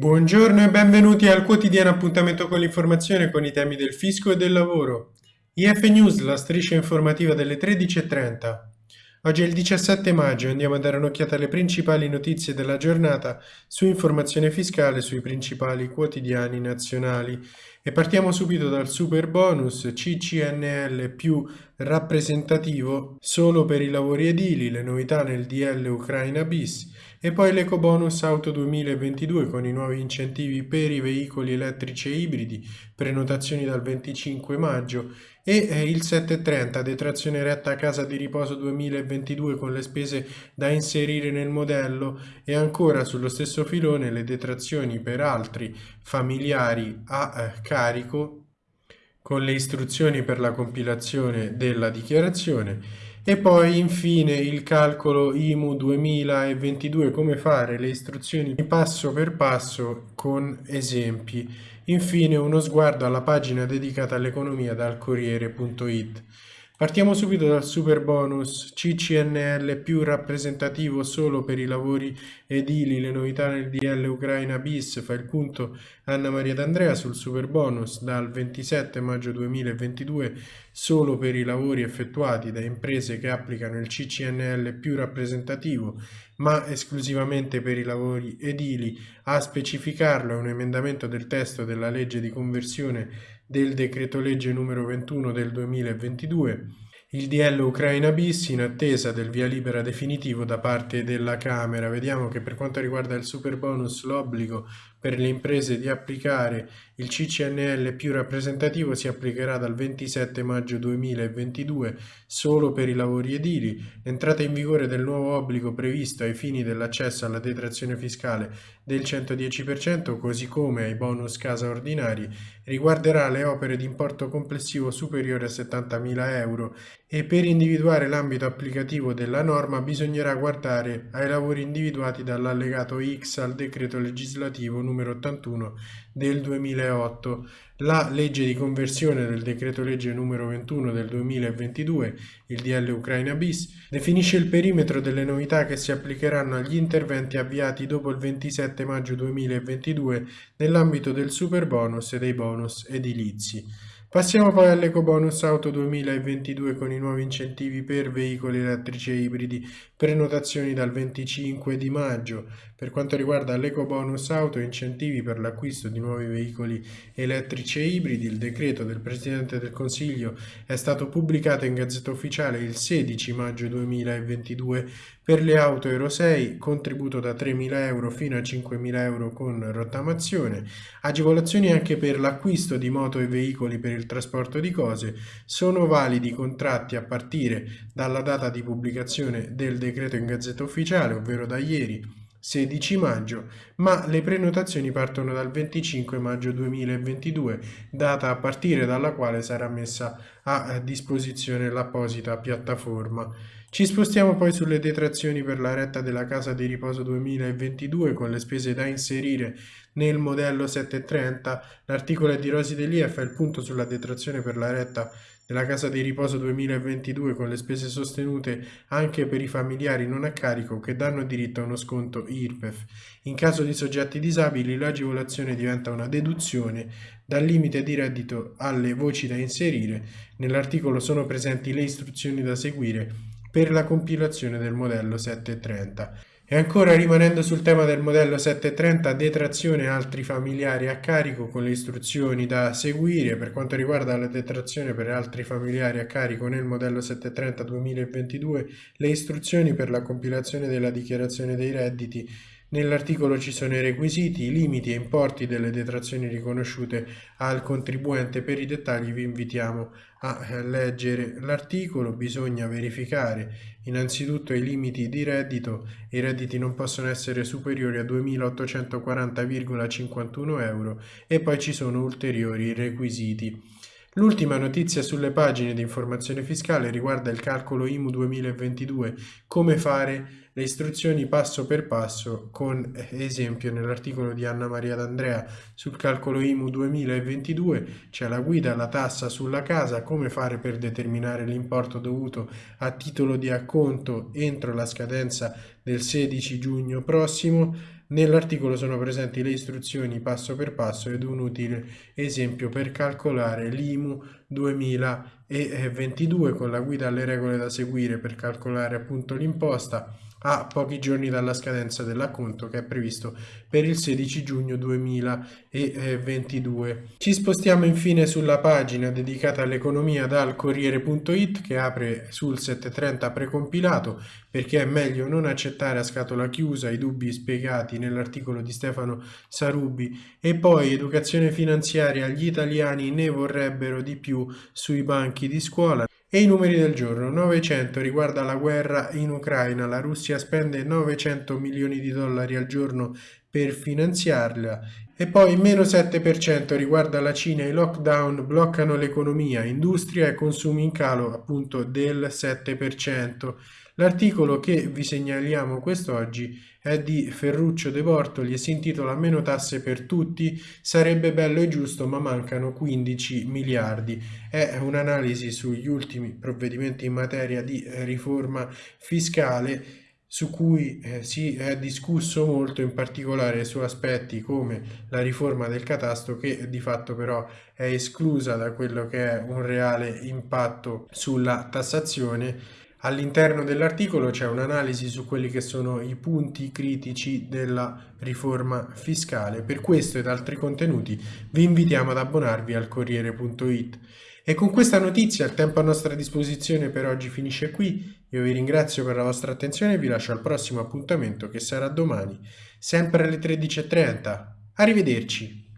Buongiorno e benvenuti al quotidiano appuntamento con l'informazione con i temi del fisco e del lavoro. IF News, la striscia informativa delle 13.30. Oggi è il 17 maggio e andiamo a dare un'occhiata alle principali notizie della giornata su informazione fiscale sui principali quotidiani nazionali. E partiamo subito dal super bonus CCNL più rappresentativo solo per i lavori edili, le novità nel DL Ucraina bis e poi l'eco bonus auto 2022 con i nuovi incentivi per i veicoli elettrici e ibridi, prenotazioni dal 25 maggio e eh, il 730 detrazione retta a casa di riposo 2022 con le spese da inserire nel modello e ancora sullo stesso filone le detrazioni per altri familiari a eh, carico con le istruzioni per la compilazione della dichiarazione. E poi infine il calcolo IMU 2022 come fare le istruzioni passo per passo con esempi infine uno sguardo alla pagina dedicata all'economia dal Corriere.it Partiamo subito dal super bonus CCNL più rappresentativo solo per i lavori edili, le novità nel DL Ucraina bis, fa il punto Anna Maria D'Andrea sul super bonus dal 27 maggio 2022 solo per i lavori effettuati da imprese che applicano il CCNL più rappresentativo ma esclusivamente per i lavori edili. A specificarlo è un emendamento del testo della legge di conversione del decreto legge numero 21 del 2022, il DL Ucraina bis in attesa del via libera definitivo da parte della Camera. Vediamo che per quanto riguarda il super bonus l'obbligo per le imprese di applicare il CCNL più rappresentativo si applicherà dal 27 maggio 2022 solo per i lavori edili. L'entrata in vigore del nuovo obbligo previsto ai fini dell'accesso alla detrazione fiscale del 110%, così come ai bonus casa ordinari, riguarderà le opere di importo complessivo superiore a 70.000 euro e per individuare l'ambito applicativo della norma bisognerà guardare ai lavori individuati dall'allegato X al decreto legislativo numero 81 del 2008. La legge di conversione del decreto legge numero 21 del 2022, il DL Ucraina bis, definisce il perimetro delle novità che si applicheranno agli interventi avviati dopo il 27 maggio 2022 nell'ambito del super bonus e dei bonus edilizi. Passiamo poi all'Eco Bonus Auto 2022 con i nuovi incentivi per veicoli elettrici e ibridi, prenotazioni dal 25 di maggio. Per quanto riguarda l'Eco Bonus Auto, incentivi per l'acquisto di nuovi veicoli elettrici e ibridi, il decreto del Presidente del Consiglio è stato pubblicato in Gazzetta Ufficiale il 16 maggio 2022 per le auto Euro 6, contributo da 3.000 euro fino a 5.000 euro con rottamazione, agevolazioni anche per l'acquisto di moto e veicoli per il trasporto di cose, sono validi contratti a partire dalla data di pubblicazione del decreto in Gazzetta Ufficiale, ovvero da ieri, 16 maggio, ma le prenotazioni partono dal 25 maggio 2022, data a partire dalla quale sarà messa a disposizione l'apposita piattaforma. Ci spostiamo poi sulle detrazioni per la retta della casa di riposo 2022 con le spese da inserire nel modello 730. L'articolo è di Rosi Delia fa il punto sulla detrazione per la retta della casa di riposo 2022 con le spese sostenute anche per i familiari non a carico che danno diritto a uno sconto IRPEF. In caso di soggetti disabili l'agevolazione diventa una deduzione dal limite di reddito alle voci da inserire. Nell'articolo sono presenti le istruzioni da seguire per la compilazione del modello 730. E ancora rimanendo sul tema del modello 730, detrazione altri familiari a carico con le istruzioni da seguire per quanto riguarda la detrazione per altri familiari a carico nel modello 730 2022, le istruzioni per la compilazione della dichiarazione dei redditi Nell'articolo ci sono i requisiti, i limiti e importi delle detrazioni riconosciute al contribuente. Per i dettagli vi invitiamo a leggere l'articolo. Bisogna verificare innanzitutto i limiti di reddito. I redditi non possono essere superiori a 2.840,51 euro e poi ci sono ulteriori requisiti. L'ultima notizia sulle pagine di informazione fiscale riguarda il calcolo IMU 2022, come fare le istruzioni passo per passo con esempio nell'articolo di Anna Maria D'Andrea. Sul calcolo IMU 2022 c'è la guida alla tassa sulla casa, come fare per determinare l'importo dovuto a titolo di acconto entro la scadenza del 16 giugno prossimo Nell'articolo sono presenti le istruzioni passo per passo ed un utile esempio per calcolare l'IMU 2022 con la guida alle regole da seguire per calcolare appunto l'imposta a pochi giorni dalla scadenza dell'acconto che è previsto per il 16 giugno 2022. Ci spostiamo infine sulla pagina dedicata all'economia dal Corriere.it che apre sul 730 precompilato perché è meglio non accettare a scatola chiusa i dubbi spiegati nell'articolo di Stefano Sarubi e poi educazione finanziaria gli italiani ne vorrebbero di più sui banchi di scuola e i numeri del giorno. 900 riguarda la guerra in Ucraina. La Russia spende 900 milioni di dollari al giorno per finanziarla. E poi meno 7% riguarda la Cina. I lockdown bloccano l'economia, industria e consumi in calo appunto del 7%. L'articolo che vi segnaliamo quest'oggi è di Ferruccio De Bortoli e si intitola Meno tasse per tutti, sarebbe bello e giusto ma mancano 15 miliardi. È un'analisi sugli ultimi provvedimenti in materia di riforma fiscale su cui eh, si è discusso molto in particolare su aspetti come la riforma del catasto che di fatto però è esclusa da quello che è un reale impatto sulla tassazione All'interno dell'articolo c'è un'analisi su quelli che sono i punti critici della riforma fiscale. Per questo ed altri contenuti vi invitiamo ad abbonarvi al Corriere.it. E con questa notizia il tempo a nostra disposizione per oggi finisce qui. Io vi ringrazio per la vostra attenzione e vi lascio al prossimo appuntamento che sarà domani, sempre alle 13.30. Arrivederci!